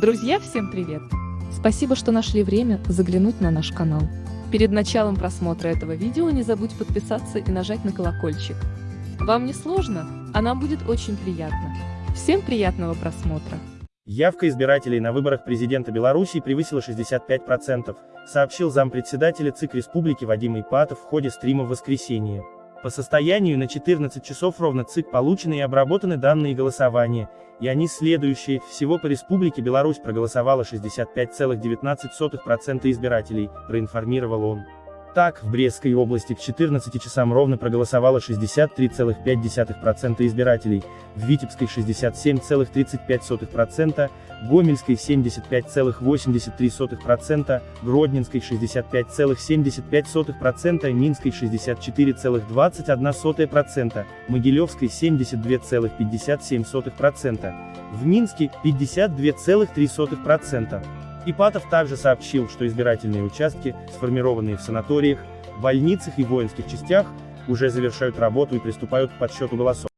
Друзья, всем привет! Спасибо, что нашли время заглянуть на наш канал. Перед началом просмотра этого видео не забудь подписаться и нажать на колокольчик. Вам не сложно, а нам будет очень приятно. Всем приятного просмотра! Явка избирателей на выборах президента Беларуси превысила 65%, сообщил зампредседателя ЦИК Республики Вадим Ипатов в ходе стрима в воскресенье. По состоянию на 14 часов ровно ЦИК получены и обработаны данные голосования, и они следующие. Всего по Республике Беларусь проголосовало 65,19% избирателей, проинформировал он. Так, в Брестской области к 14 часам ровно проголосовало 63,5% избирателей, в Витебской 67,35%, Гомельской 75,83%, Гродненской 65,75%, Минской 64,21%, Могилевской 72,57%, в Минске 52,3%. Ипатов также сообщил, что избирательные участки, сформированные в санаториях, больницах и воинских частях, уже завершают работу и приступают к подсчету голосов.